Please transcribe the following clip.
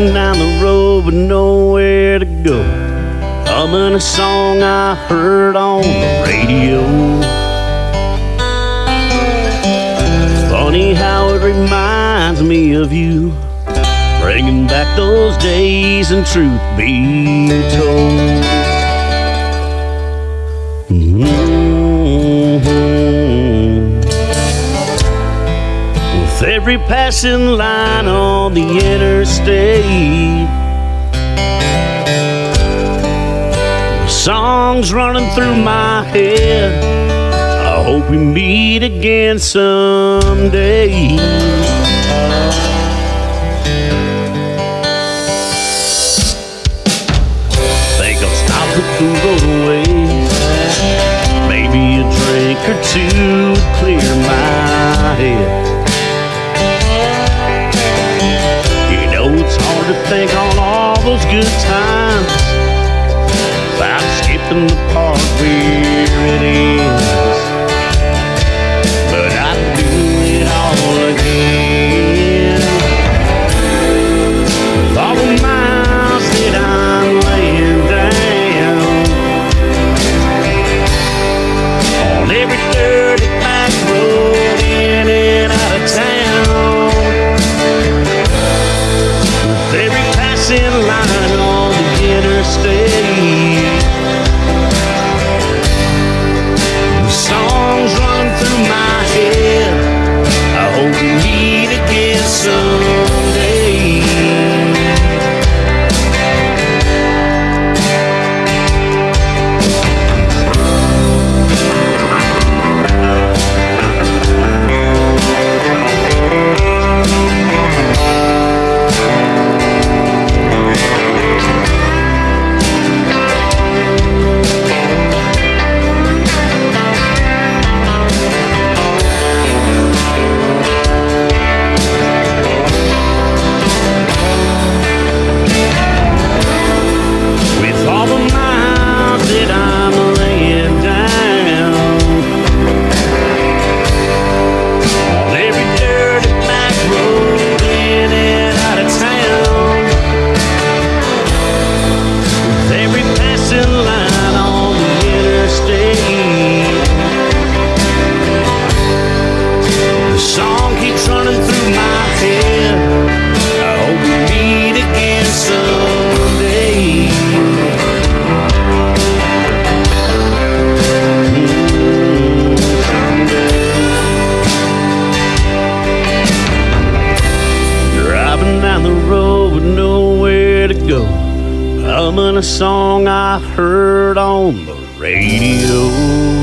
with nowhere to go. Humming a song I heard on the radio. Funny how it reminds me of you. Bringing back those days and truth be told. With every passing line on the interstate, songs running through my head. I hope we meet again someday. Think I'll stop at the roadways. Maybe a drink or two would clear to think on all those good times. Without skipping the Humming a song I heard on the radio.